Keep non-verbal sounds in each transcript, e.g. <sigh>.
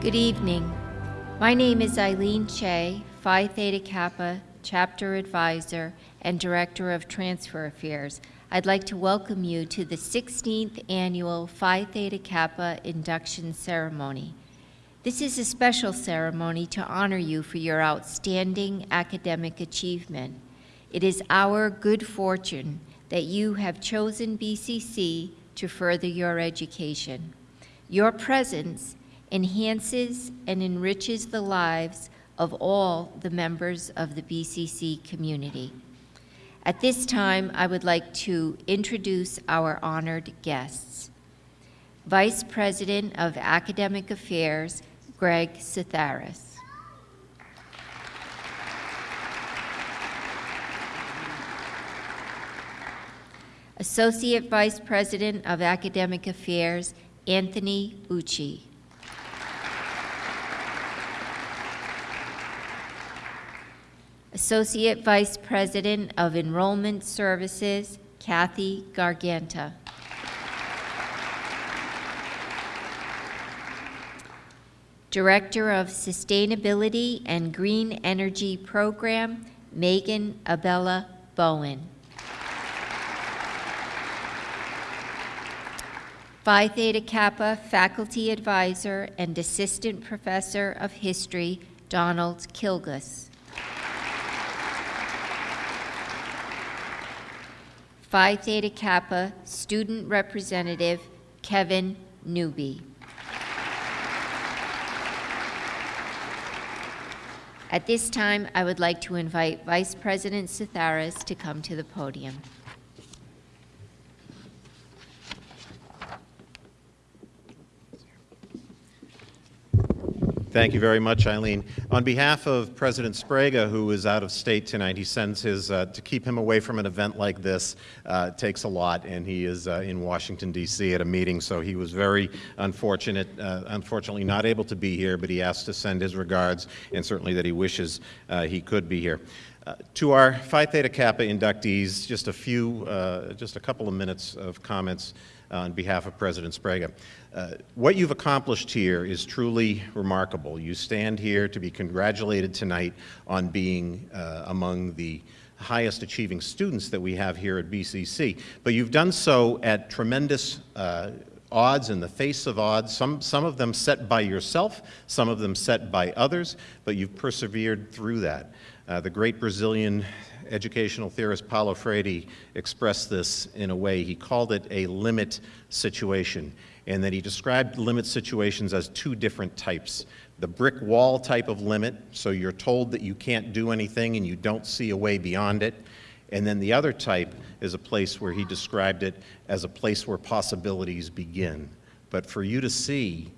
Good evening. My name is Eileen Che, Phi Theta Kappa Chapter Advisor and Director of Transfer Affairs. I'd like to welcome you to the 16th Annual Phi Theta Kappa Induction Ceremony. This is a special ceremony to honor you for your outstanding academic achievement. It is our good fortune that you have chosen BCC to further your education. Your presence enhances and enriches the lives of all the members of the BCC community. At this time, I would like to introduce our honored guests. Vice President of Academic Affairs, Greg Satharis. Associate Vice President of Academic Affairs, Anthony Ucci. Associate Vice President of Enrollment Services, Kathy Garganta. Director of Sustainability and Green Energy Program, Megan Abella Bowen. Phi Theta Kappa Faculty Advisor and Assistant Professor of History, Donald Kilgus. Phi Theta Kappa Student Representative Kevin Newby. At this time, I would like to invite Vice President Satharis to come to the podium. Thank you very much, Eileen. On behalf of President Sbrega, who is out of state tonight, he sends his, uh, to keep him away from an event like this uh, takes a lot, and he is uh, in Washington, D.C. at a meeting, so he was very unfortunate, uh, unfortunately not able to be here, but he asked to send his regards, and certainly that he wishes uh, he could be here. Uh, to our Phi Theta Kappa inductees, just a few, just a couple of minutes of comments on behalf of President Sbrega. Uh, what you've accomplished here is truly remarkable. You stand here to be congratulated tonight on being uh, among the highest achieving students that we have here at BCC. But you've done so at tremendous uh, odds in the face of odds, some, some of them set by yourself, some of them set by others, but you've persevered through that. Uh, the great Brazilian educational theorist Paulo Freire expressed this in a way. He called it a limit situation, and that he described limit situations as two different types. The brick wall type of limit, so you're told that you can't do anything and you don't see a way beyond it. And then the other type is a place where he described it as a place where possibilities begin. But for you to see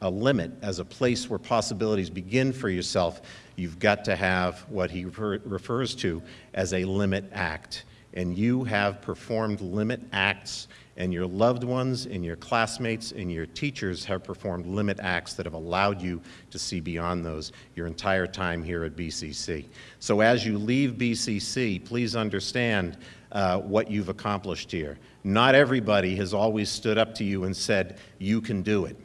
a limit as a place where possibilities begin for yourself, you've got to have what he refer refers to as a limit act. And you have performed limit acts, and your loved ones, and your classmates, and your teachers have performed limit acts that have allowed you to see beyond those your entire time here at BCC. So as you leave BCC, please understand uh, what you've accomplished here. Not everybody has always stood up to you and said, you can do it.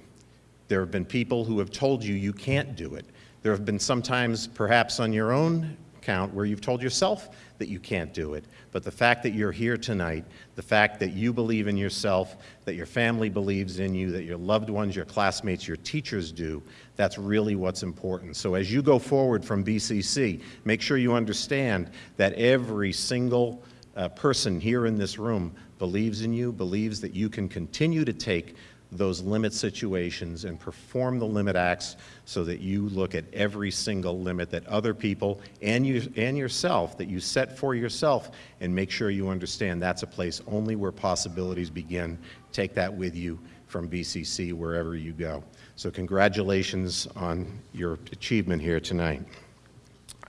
There have been people who have told you you can't do it. There have been sometimes, perhaps on your own count, where you've told yourself that you can't do it. But the fact that you're here tonight, the fact that you believe in yourself, that your family believes in you, that your loved ones, your classmates, your teachers do, that's really what's important. So as you go forward from BCC, make sure you understand that every single uh, person here in this room believes in you, believes that you can continue to take those limit situations and perform the limit acts so that you look at every single limit that other people and you and yourself that you set for yourself and make sure you understand that's a place only where possibilities begin. Take that with you from BCC wherever you go. So congratulations on your achievement here tonight.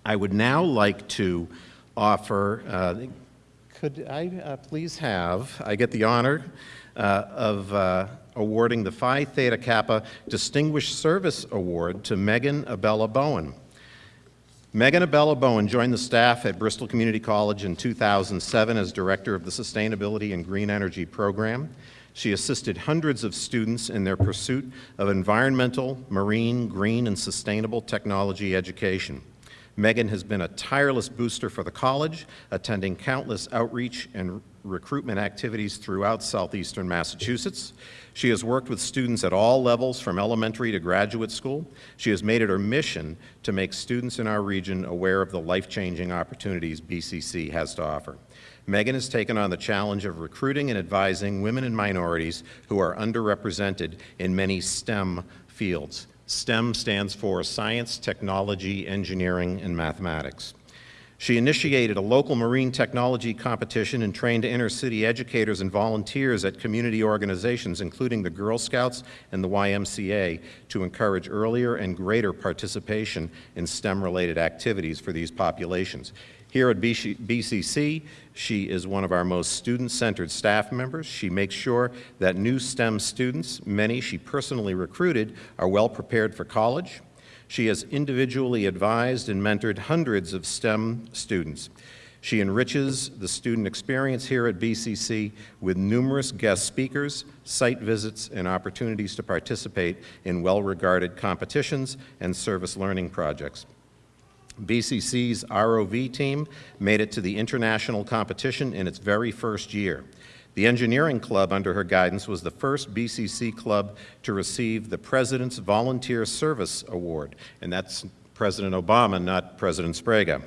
I would now like to offer, uh, could I uh, please have, I get the honor of uh, awarding the Phi Theta Kappa Distinguished Service Award to Megan Abella Bowen. Megan Abella Bowen joined the staff at Bristol Community College in 2007 as Director of the Sustainability and Green Energy Program. She assisted hundreds of students in their pursuit of environmental, marine, green, and sustainable technology education. Megan has been a tireless booster for the college, attending countless outreach and recruitment activities throughout southeastern Massachusetts. She has worked with students at all levels, from elementary to graduate school. She has made it her mission to make students in our region aware of the life-changing opportunities BCC has to offer. Megan has taken on the challenge of recruiting and advising women and minorities who are underrepresented in many STEM fields. STEM stands for Science, Technology, Engineering, and Mathematics. She initiated a local marine technology competition and trained inner-city educators and volunteers at community organizations, including the Girl Scouts and the YMCA, to encourage earlier and greater participation in STEM-related activities for these populations. Here at BCC, she is one of our most student-centered staff members. She makes sure that new STEM students, many she personally recruited, are well prepared for college. She has individually advised and mentored hundreds of STEM students. She enriches the student experience here at BCC with numerous guest speakers, site visits, and opportunities to participate in well-regarded competitions and service learning projects. BCC's ROV team made it to the international competition in its very first year. The engineering club under her guidance was the first BCC club to receive the President's Volunteer Service Award, and that's President Obama, not President Sbrega.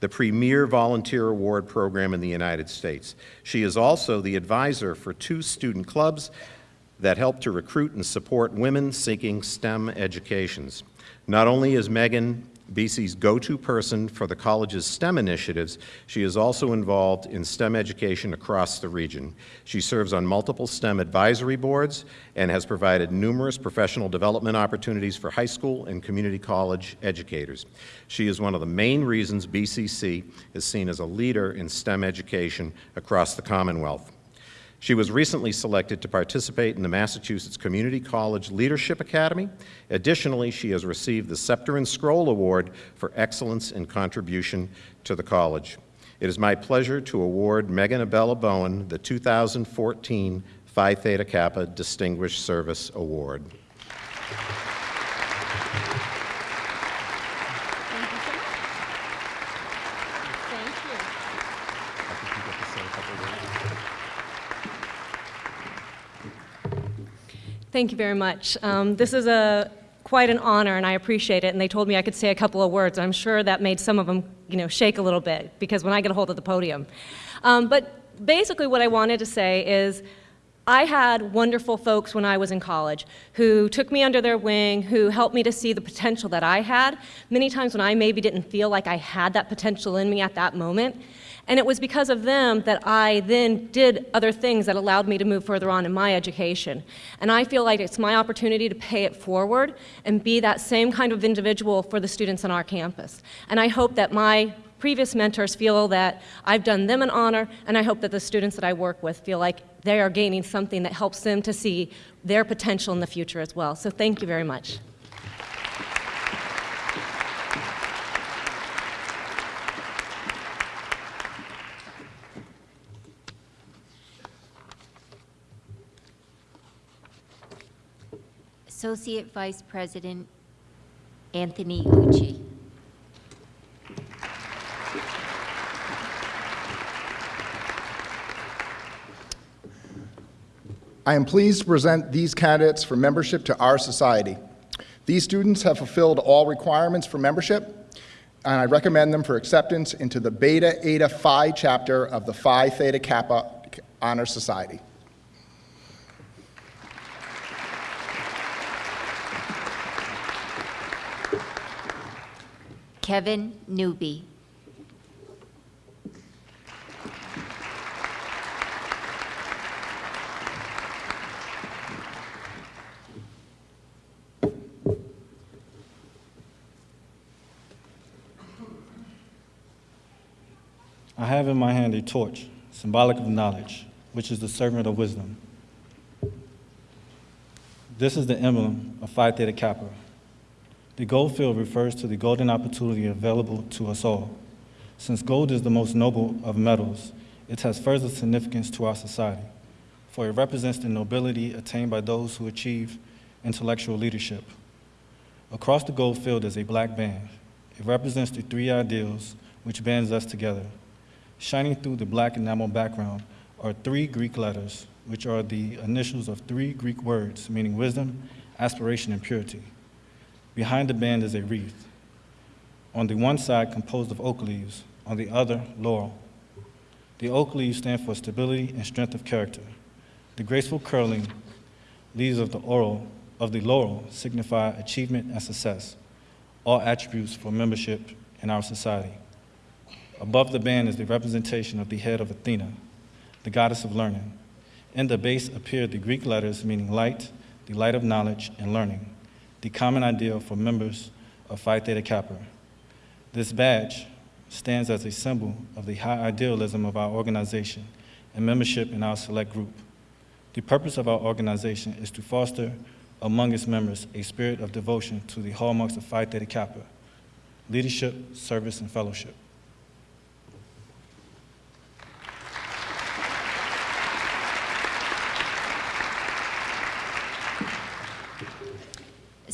The premier volunteer award program in the United States. She is also the advisor for two student clubs that help to recruit and support women seeking STEM educations. Not only is Megan BC's go-to person for the college's STEM initiatives, she is also involved in STEM education across the region. She serves on multiple STEM advisory boards and has provided numerous professional development opportunities for high school and community college educators. She is one of the main reasons BCC is seen as a leader in STEM education across the Commonwealth. She was recently selected to participate in the Massachusetts Community College Leadership Academy. Additionally, she has received the Scepter and Scroll Award for excellence in contribution to the college. It is my pleasure to award Megan Abella Bowen the 2014 Phi Theta Kappa Distinguished Service Award. Thank you. Thank you very much. Um, this is a quite an honor, and I appreciate it. And they told me I could say a couple of words. I'm sure that made some of them, you know, shake a little bit because when I get a hold of the podium. Um, but basically, what I wanted to say is. I had wonderful folks when I was in college who took me under their wing, who helped me to see the potential that I had, many times when I maybe didn't feel like I had that potential in me at that moment. And it was because of them that I then did other things that allowed me to move further on in my education. And I feel like it's my opportunity to pay it forward and be that same kind of individual for the students on our campus. And I hope that my previous mentors feel that I've done them an honor, and I hope that the students that I work with feel like they are gaining something that helps them to see their potential in the future as well. So thank you very much. Associate Vice President Anthony Ucci. I am pleased to present these candidates for membership to our society. These students have fulfilled all requirements for membership, and I recommend them for acceptance into the Beta Eta Phi chapter of the Phi Theta Kappa Honor Society. Kevin Newby. I hand a torch, symbolic of knowledge, which is the servant of wisdom. This is the emblem of Phi Theta Kappa, The gold field refers to the golden opportunity available to us all. Since gold is the most noble of metals, it has further significance to our society, for it represents the nobility attained by those who achieve intellectual leadership. Across the gold field is a black band. It represents the three ideals which bands us together. Shining through the black enamel background are three Greek letters, which are the initials of three Greek words meaning wisdom, aspiration, and purity. Behind the band is a wreath. On the one side, composed of oak leaves, on the other, laurel. The oak leaves stand for stability and strength of character. The graceful curling leaves of the oral of the laurel signify achievement and success, all attributes for membership in our society. Above the band is the representation of the head of Athena, the goddess of learning. In the base appear the Greek letters meaning light, the light of knowledge and learning, the common ideal for members of Phi Theta Kappa. This badge stands as a symbol of the high idealism of our organization and membership in our select group. The purpose of our organization is to foster among its members a spirit of devotion to the hallmarks of Phi Theta Kappa, leadership, service, and fellowship.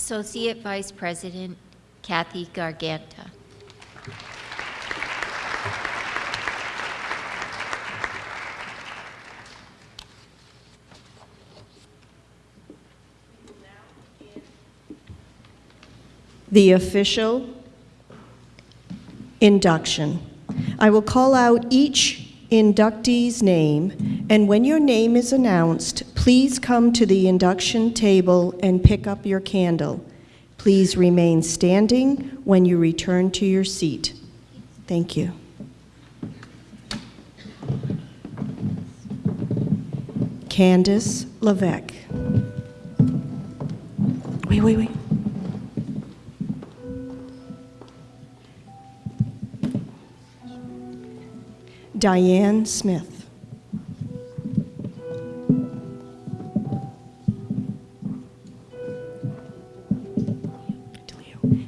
Associate Vice President Kathy Garganta. the official induction. I will call out each inductee's name, and when your name is announced, please come to the induction table and pick up your candle. Please remain standing when you return to your seat. Thank you. Candace Levesque. Wait, wait, wait. Diane Smith.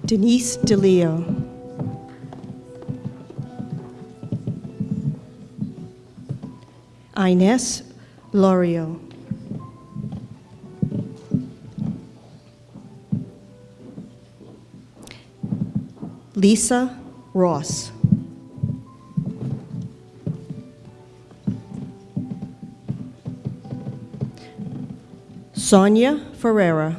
Denise DeLeo. Ines Lorio. Lisa Ross. Sonia Ferreira.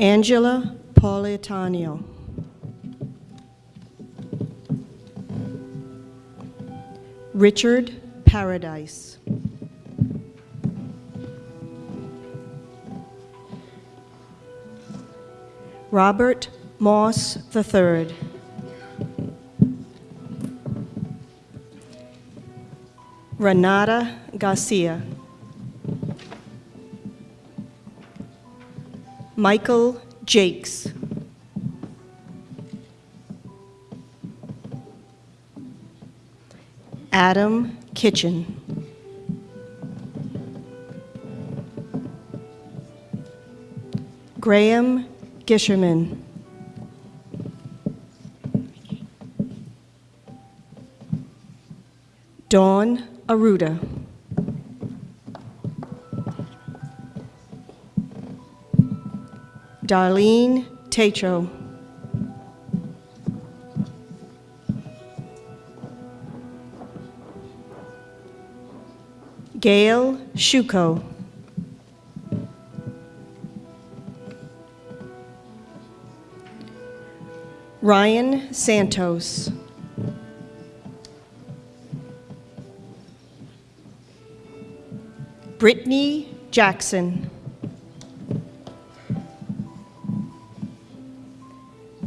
Angela Politano. Richard Paradise. Robert Moss III. Renata Garcia. Michael Jakes. Adam Kitchen. Graham Gisherman. Dawn Aruda. Darlene Tatro. Gail Shuko. Ryan Santos. Brittany Jackson.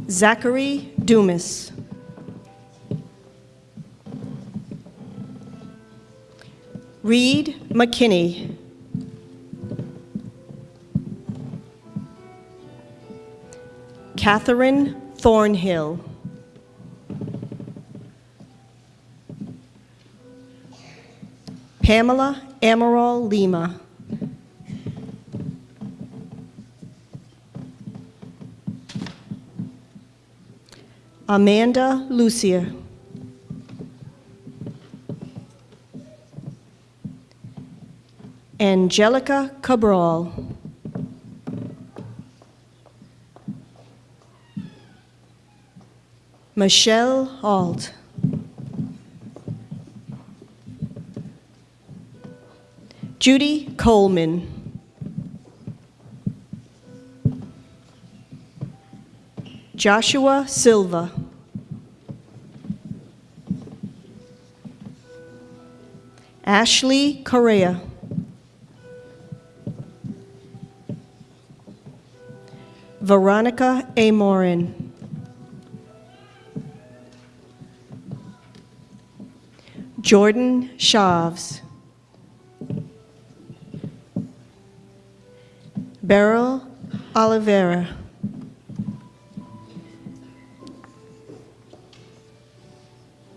Zachary Dumas. Reed McKinney. Catherine Thornhill. Pamela Amaral Lima. Amanda Lucia. Angelica Cabral. Michelle Alt. Judy Coleman. Joshua Silva. Ashley Correa. Veronica A. Morin. Jordan Shaves. Beryl Oliveira.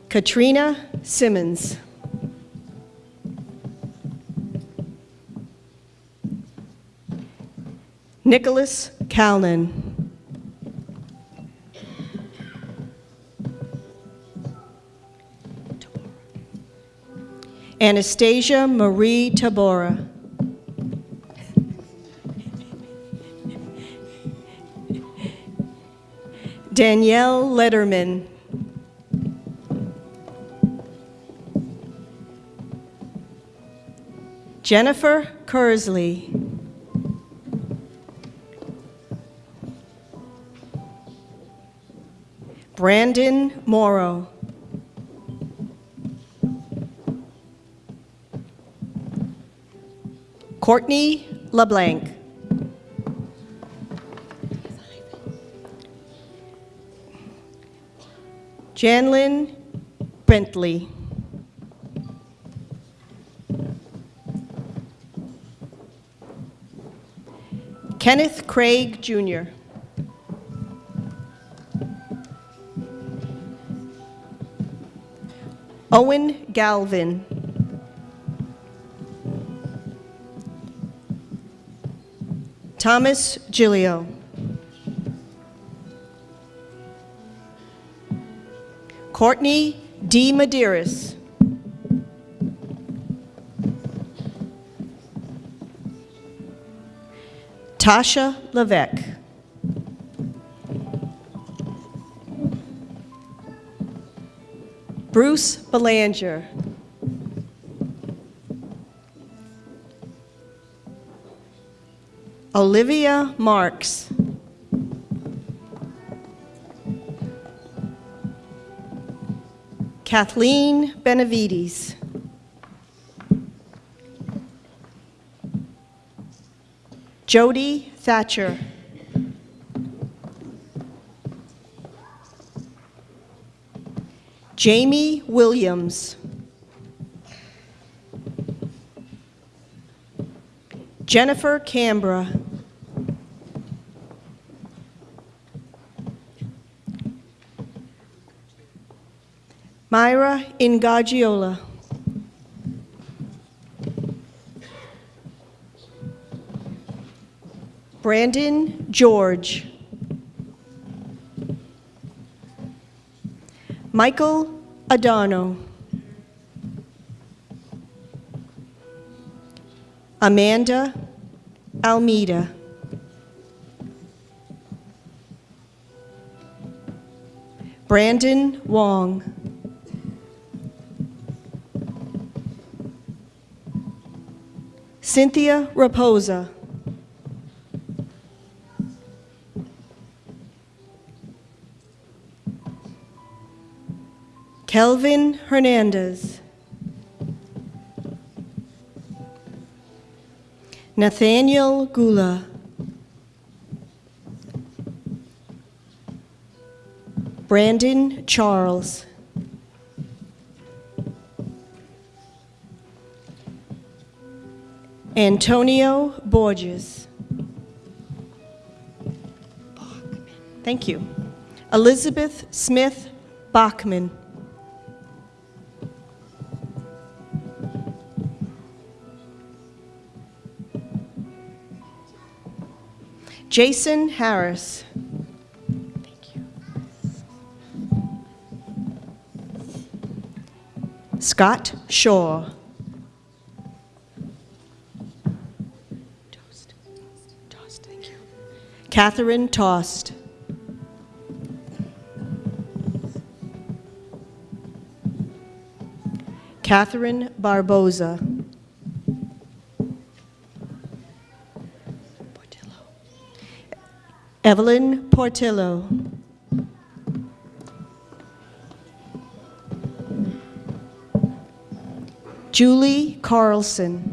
Katrina Simmons. Nicholas Calnan. Anastasia Marie Tabora. Danielle Letterman. Jennifer Kersley. Brandon Morrow. Courtney LeBlanc. Janlyn Bentley. Kenneth Craig Jr. Owen Galvin. Thomas Gilio. Courtney D. Medeiros. Tasha Levesque. Bruce Belanger. Olivia Marks. Kathleen Benavides. Jody Thatcher. Jamie Williams. Jennifer Canberra. Myra Ingagiola. Brandon George. Michael Adorno. Amanda Almeida. Brandon Wong. Cynthia Raposa. Kelvin Hernandez. Nathaniel Gula. Brandon Charles. Antonio Borges. Bachman. Thank you. Elizabeth Smith Bachman. Jason Harris. Thank you. Scott Shaw. Catherine Tost. Catherine Barboza. Evelyn Portillo. Julie Carlson.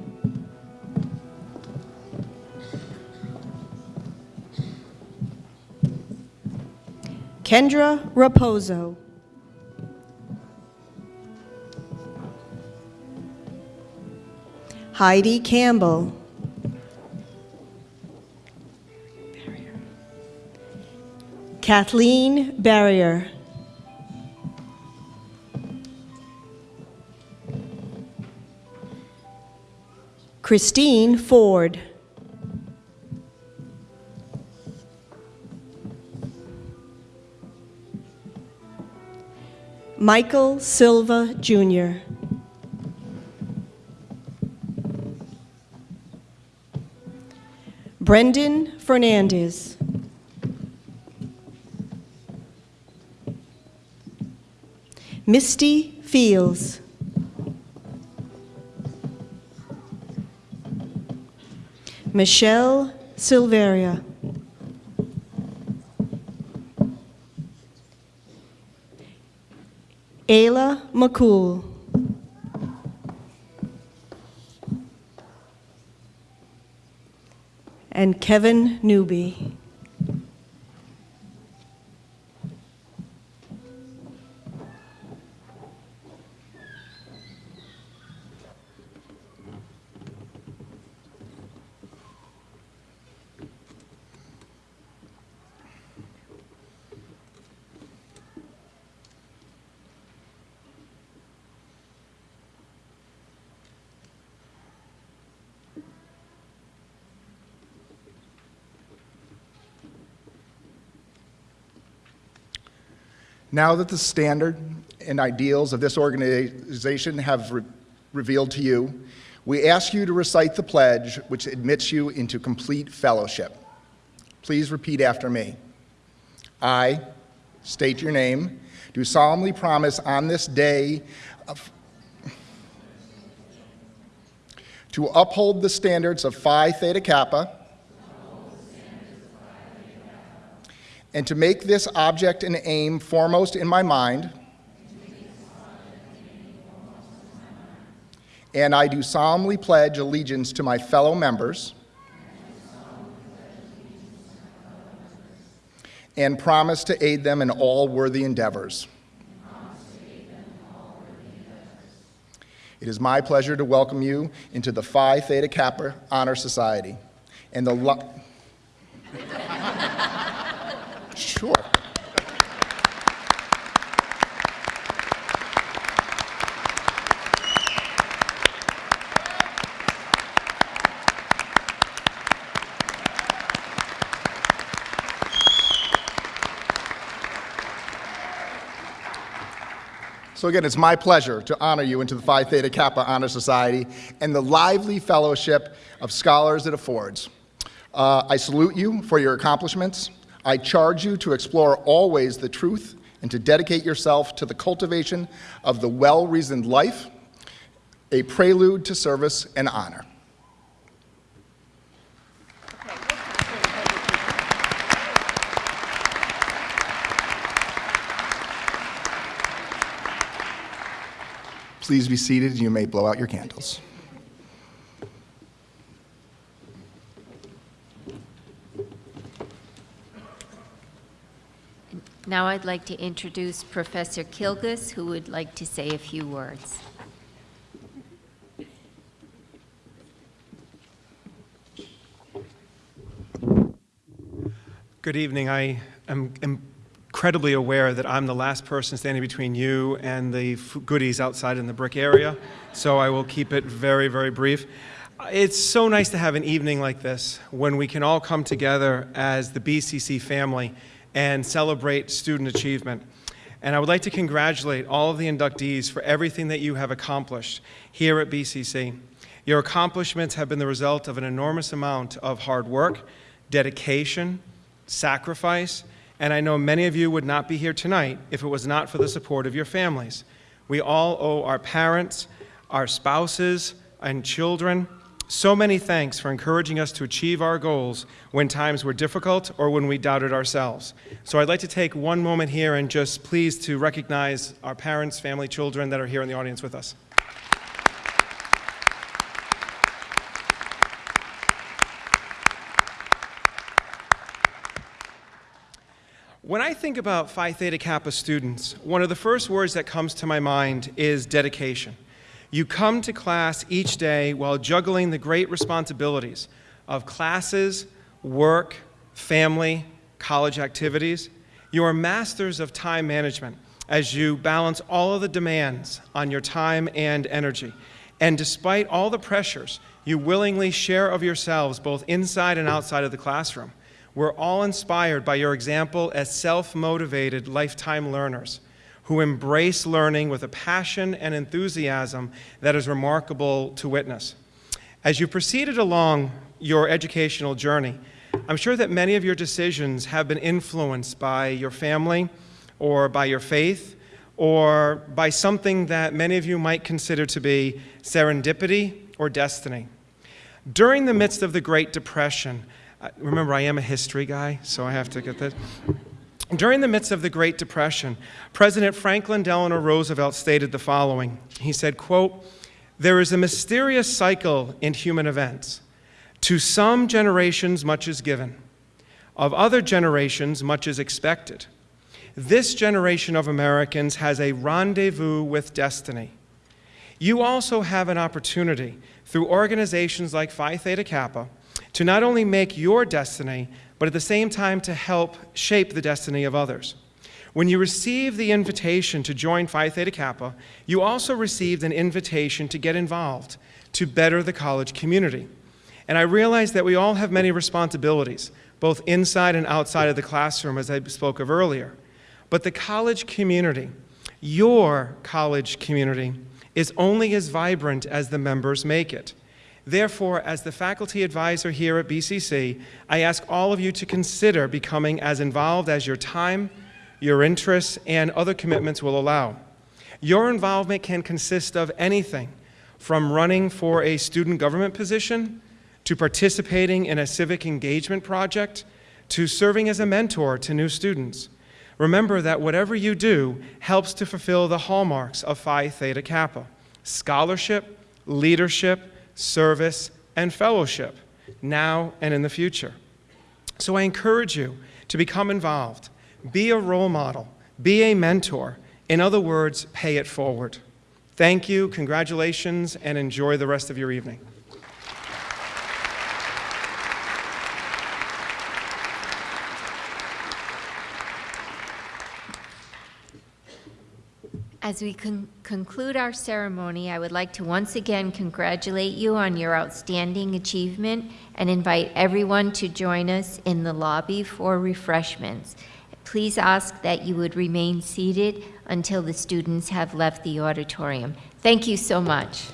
Kendra Raposo. Heidi Campbell. Kathleen Barrier. Christine Ford. Michael Silva Jr. Brendan Fernandez. Misty Fields. Michelle Silveria. Ayla McCool. And Kevin Newby. Now that the standard and ideals of this organization have re- revealed to you, we ask you to recite the pledge which admits you into complete fellowship. Please repeat after me. I state your name, do solemnly promise on this day to uphold the standards of Phi Theta Kappa and to make this object and aim foremost in my mind. And I do solemnly pledge allegiance to my fellow members. And promise to aid them in all worthy endeavors. It is my pleasure to welcome you into the Phi Theta Kappa Honor Society. And the <laughs> Sure. So again, it's my pleasure to honor you into the Phi Theta Kappa Honor Society and the lively fellowship of scholars it affords. Uh, I salute you for your accomplishments. I charge you to explore always the truth and to dedicate yourself to the cultivation of the well-reasoned life, a prelude to service and honor. Please be seated you may blow out your candles. Now I'd like to introduce Professor Kilgus, who would like to say a few words. Good evening. I am incredibly aware that I'm the last person standing between you and the goodies outside in the brick area, so I will keep it very, very brief. It's so nice to have an evening like this when we can all come together as the BCC family and celebrate student achievement. And I would like to congratulate all of the inductees for everything that you have accomplished here at BCC. Your accomplishments have been the result of an enormous amount of hard work, dedication, sacrifice, and I know many of you would not be here tonight if it was not for the support of your families. We all owe our parents, our spouses, and children so many thanks for encouraging us to achieve our goals when times were difficult or when we doubted ourselves. So I'd like to take one moment here and just please to recognize our parents, family, children that are here in the audience with us. When I think about Phi Theta Kappa students, one of the first words that comes to my mind is dedication. You come to class each day while juggling the great responsibilities of classes, work, family, college activities. You are masters of time management as you balance all of the demands on your time and energy. And despite all the pressures, you willingly share of yourselves both inside and outside of the classroom. We're all inspired by your example as self-motivated lifetime learners who embrace learning with a passion and enthusiasm that is remarkable to witness. As you proceeded along your educational journey, I'm sure that many of your decisions have been influenced by your family or by your faith or by something that many of you might consider to be serendipity or destiny. During the midst of the Great Depression, uh, remember, I am a history guy, so I have to get this. During the midst of the Great Depression, President Franklin Delano Roosevelt stated the following. He said, quote, there is a mysterious cycle in human events. To some generations, much is given. Of other generations, much is expected. This generation of Americans has a rendezvous with destiny. You also have an opportunity through organizations like Phi Theta Kappa to not only make your destiny, but at the same time to help shape the destiny of others. When you received the invitation to join Phi Theta Kappa, you also received an invitation to get involved, to better the college community. And I realize that we all have many responsibilities, both inside and outside of the classroom, as I spoke of earlier. But the college community, your college community, is only as vibrant as the members make it. Therefore, as the faculty advisor here at BCC, I ask all of you to consider becoming as involved as your time, your interests, and other commitments will allow. Your involvement can consist of anything from running for a student government position, to participating in a civic engagement project, to serving as a mentor to new students. Remember that whatever you do helps to fulfill the hallmarks of Phi Theta Kappa, scholarship, leadership, service, and fellowship, now and in the future. So I encourage you to become involved, be a role model, be a mentor. In other words, pay it forward. Thank you, congratulations, and enjoy the rest of your evening. As we con- conclude our ceremony, I would like to once again congratulate you on your outstanding achievement and invite everyone to join us in the lobby for refreshments. Please ask that you would remain seated until the students have left the auditorium. Thank you so much.